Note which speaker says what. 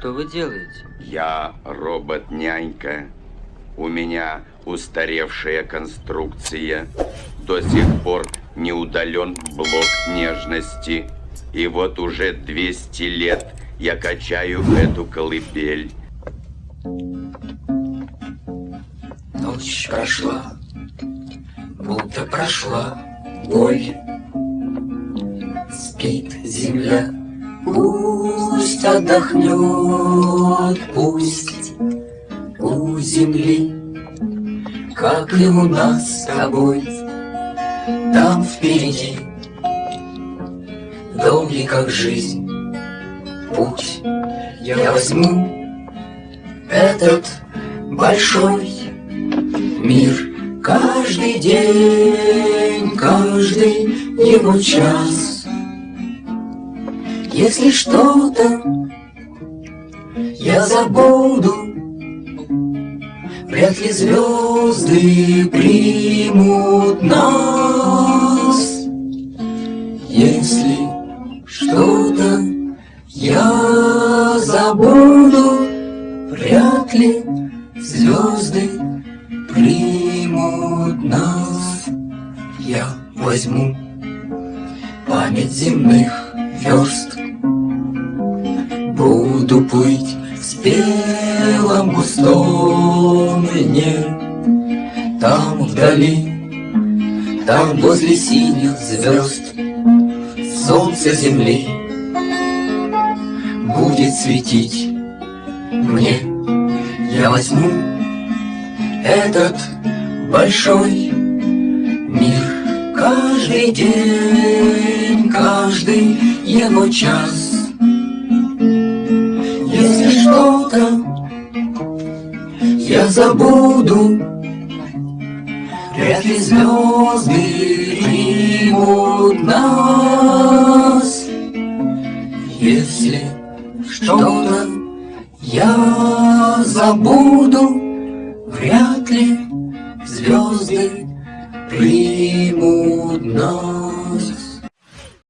Speaker 1: Что вы делаете?
Speaker 2: Я робот-нянька. У меня устаревшая конструкция. До сих пор не удален блок нежности. И вот уже 200 лет я качаю эту колыбель.
Speaker 3: Ночь прошла, будто прошла боль. Спит земля, пусть отдохнет, пусть у земли, как и у нас с тобой, там впереди долгий, как жизнь, путь. Я возьму этот большой мир каждый день, каждый его час. Если что-то я забуду, Вряд ли звезды примут нас. Если что-то я забуду, Вряд ли звезды примут нас. Я возьму память земных верст, Буду плыть в спелом густом льне, Там вдали, там возле синих звезд, Солнце земли будет светить мне. Я возьму этот большой мир Каждый день, каждый его час забуду. Вряд ли звезды примут нас. Если что-то я забуду Вряд ли звезды примут